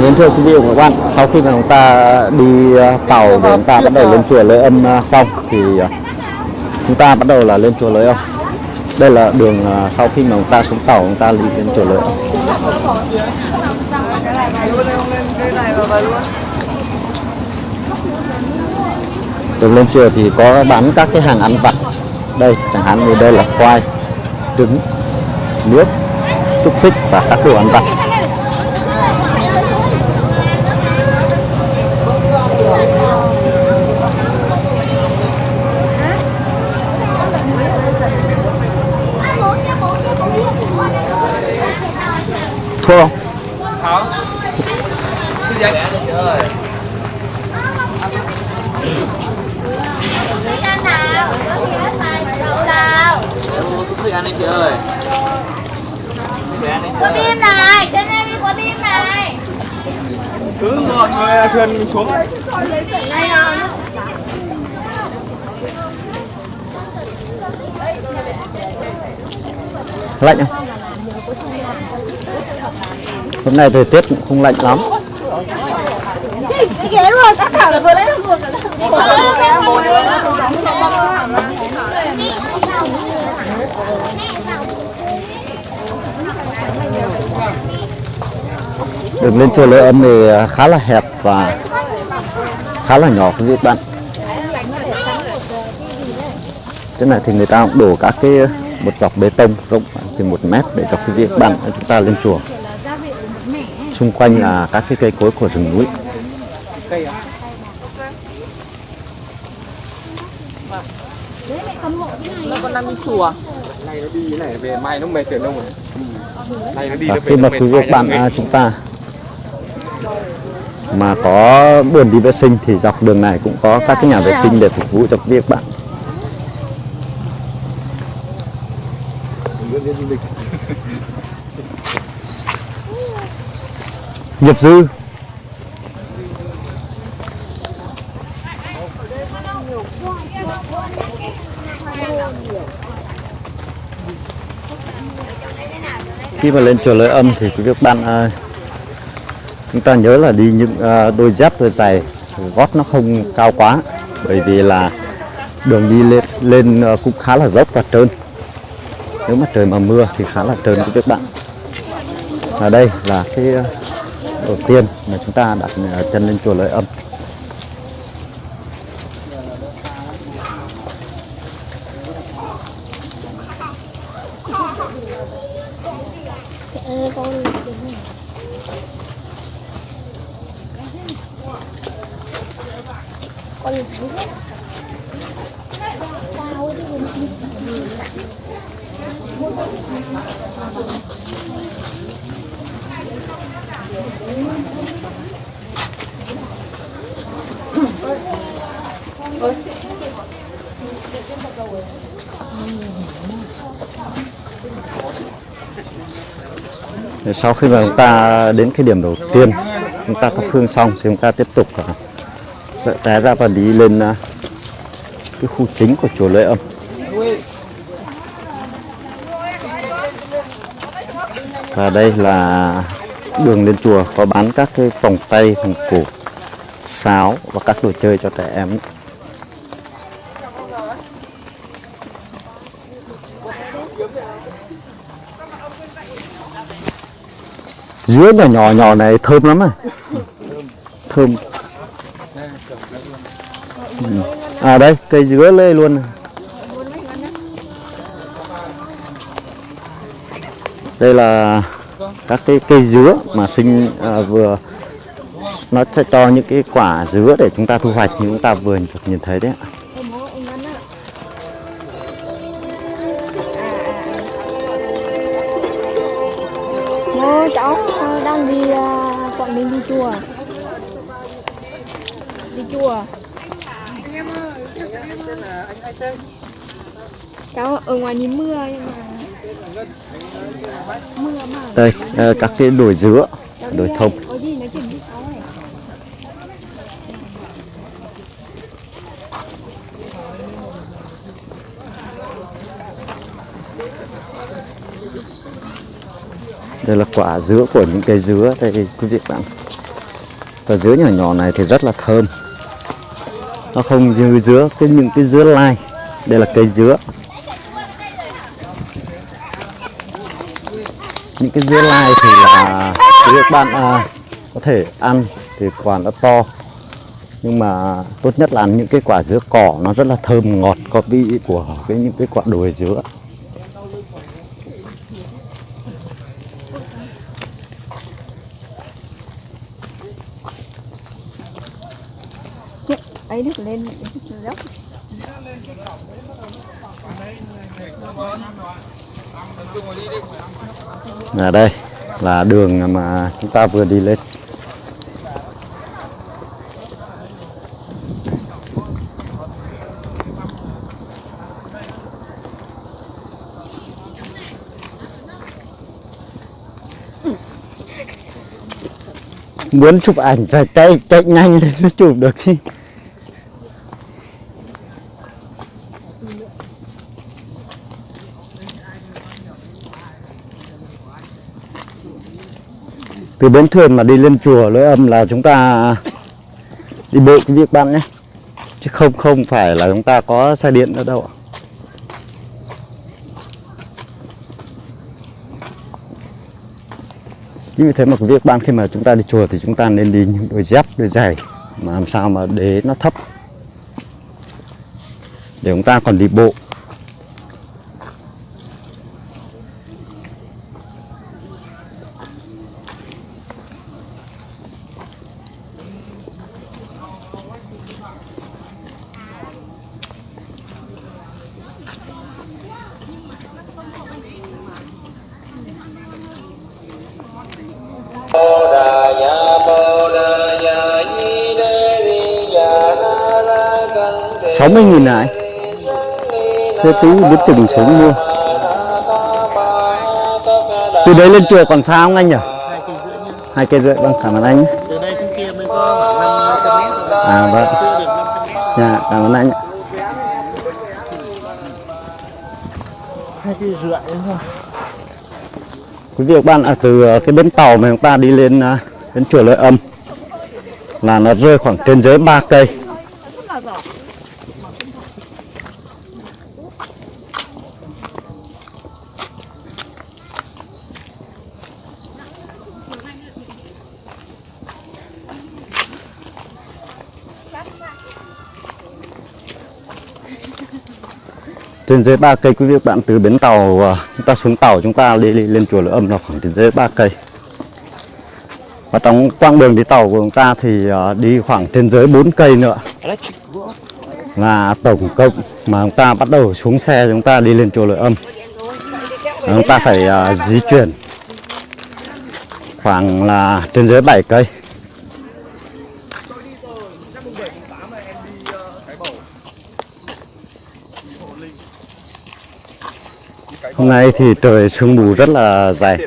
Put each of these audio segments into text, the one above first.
Vâng, Kính thưa quý vị và các bạn, sau khi mà chúng ta đi ờ, tàu để chúng ta bắt đầu lên chùa Lễ Âm ờ, xong thì ờ, chúng ta bắt đầu là lên chùa Lễ Âm. Đây là đường sau khi mà chúng ta xuống tàu chúng ta đi lên chùa Lễ Âm. Đường lên chùa thì có bán các cái hàng ăn vặt. Đây chẳng hạn như đây là khoai, trứng, nước, xúc xích và các đồ ăn vặt. Thua không? Không xúc xích ăn đi chị ơi Để ăn đi chị Có bim này, trên đây đi có bim này. Cứ ngồi người thuyền mình xuống Đây nào. lạnh không? Hôm nay thời tiết cũng không lạnh lắm. Đường lên chùa Lễ Âm thì à, khá là hẹp và khá là nhỏ quý vị bạn. Thế này thì người ta cũng đổ các cái à, một dọc bê tông rộng khoảng chừng một mét để cho quý vị bạn à, chúng ta lên chùa. Xung quanh là các cái cây cối của rừng núi. Nó còn đang đi chùa Này nó đi này về mai nó mệt tiền đâu rồi Này nó đi Và nó khi mà về quý vị bạn à, chúng ta mà có buồn đi vệ sinh thì dọc đường này cũng có các cái nhà vệ sinh để phục vụ cho các bạn. Nhập dư. Khi mà lên chùa Lợi Âm thì quý các bạn à, chúng ta nhớ là đi những à, đôi dép đôi giày gót nó không cao quá bởi vì là đường đi lên lên à, cũng khá là dốc và trơn. Nếu mà trời mà mưa thì khá là trơn quý các bạn. Ở đây là cái à, đầu tiên mà chúng ta đặt ờ, chân lên chùa lợi Âm. Sau khi mà chúng ta đến cái điểm đầu tiên, chúng ta thắp hương xong thì chúng ta tiếp tục té ra và đi lên à, cái khu chính của chùa Lễ Âm. Và đây là đường lên chùa, có bán các cái vòng tay, vòng cổ, sáo và các đồ chơi cho trẻ em. Dứa nhỏ nhỏ nhỏ này thơm lắm này thơm. Ừ. À đây cây dứa lê luôn. Này. đây là các cái cây dứa mà sinh à, vừa nó sẽ cho những cái quả dứa để chúng ta thu hoạch như chúng ta vừa được nhìn thấy đấy chùa Đi chùa Cháu ở ngoài nhìn mưa nhưng mà Mưa mà. Đây à, các cái đồi dứa đồi thông. đây là quả dứa của những cây dứa đây quý vị bạn và dứa nhỏ nhỏ này thì rất là thơm. Nó không như dứa cái những cái dứa lai. Đây là cây dứa. Những cái dứa lai thì là các bạn à, có thể ăn thì quả nó to. Nhưng mà tốt nhất là ăn những cái quả dứa cỏ nó rất là thơm ngọt có vị của cái những cái quả đồi dứa. Lấy được lên dốc ở đây, là đường mà chúng ta vừa đi lên. Muốn chụp ảnh phải chạy chạy nhanh lên mới chụp được từ bến thuyền mà đi lên chùa lưỡi âm là chúng ta đi bộ cái việc bạn nhé. Chứ không không phải là chúng ta có xe điện nữa đâu ạ. chính vì thế mà cái việc ban khi mà chúng ta đi chùa thì chúng ta nên đi những đôi dép, đôi giày mà làm sao mà đế nó thấp. Để chúng ta còn đi bộ. Sáu mươi nghìn à này thế tí biết chừng xuống mua từ đấy lên chùa còn xa không anh nhỉ? Hai cây rưỡi vâng cảm ơn anh nhé. từ đây xuống kia mới có khoảng 500 mét à vâng. Chưa được 500 mét dạ cảm ơn anh ạ. hai cây rưỡi thôi quý vị và các bạn à, từ ờ, cái bến tàu mà chúng ta đi lên à, đến chùa Lợi Âm là nó rơi khoảng trên dưới 3 cây. Trên dưới ba cây, quý vị các bạn từ bến tàu à, chúng ta xuống tàu chúng ta đi lên chùa Lửa Âm là khoảng trên dưới ba cây. Và trong quãng đường đi tàu của chúng ta thì à, đi khoảng trên dưới 4 cây nữa. Là tổng cộng mà chúng ta bắt đầu xuống xe, chúng ta đi lên chùa Lửa Âm. Chúng ta phải à, di chuyển khoảng là trên dưới 7 cây. Hôm nay thì trời sương mù rất là dày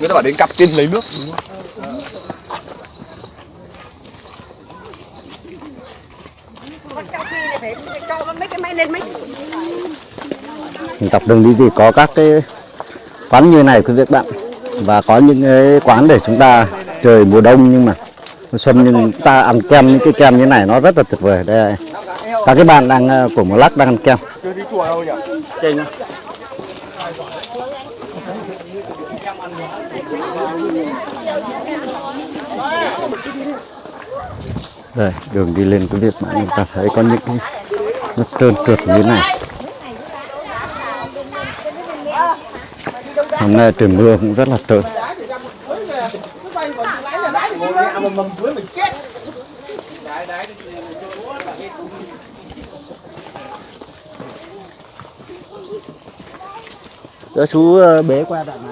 người ta bảo đến cặp tiên lấy nước. Dọc đường đi thì có các cái quán như này quý vị các bạn. Và có những cái quán để chúng ta trời mùa đông nhưng mà mùa xuân nhưng ta ăn kem những cái kem như này nó rất là tuyệt vời. Đây các cái bạn đang ờ, của một lắc đang ăn kem chưa đi chùa đâu nhỉ Trên nhá đây, đường đi lên cái việc mà chúng ta thấy có những cái nó trơn trượt như thế này. Hôm nay trời mưa cũng rất là trơn. Đó chú ờ, bế qua đoạn này.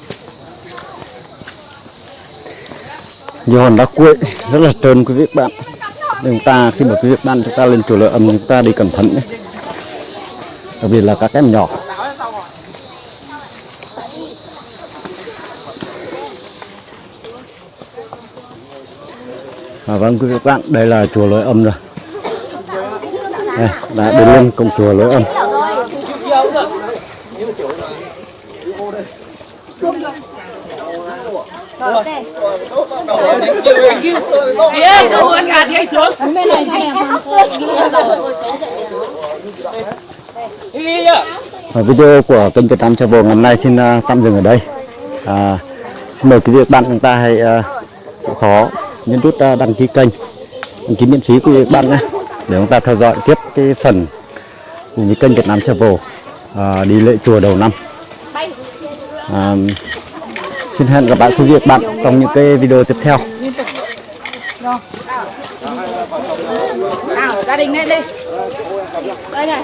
hòn đá cuội rất là trơn quý vị bạn. Chúng ta khi mà quý vị bạn chúng ta lên chùa lợi âm chúng ta đi cẩn thận nhé. Đặc biệt là các em nhỏ. À, vâng quý vị các bạn đây là chùa lối âm rồi. Đây, đã đến lên cổng chùa lối âm. Kia, cơ quan gà thì anh xuống. Đi đi nhá. Và video của kênh Việt Nam Travel ngày hôm nay xin uh, tạm dừng ở đây. À, xin mời quý vị bạn chúng ta hãy uh, chịu khó nhấn nút uh, đăng ký kênh, đăng ký miễn phí quý vị bạn nhé, để chúng ta theo dõi tiếp cái phần cùng với kênh Việt Nam Travel à, đi lễ chùa đầu năm. À, xin hẹn gặp lại quý vị và bạn trong những cái video tiếp theo. Nào, gia đình lên đi. Đây này,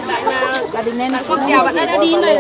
gia đình lên. Con kèo bạn đã đi rồi.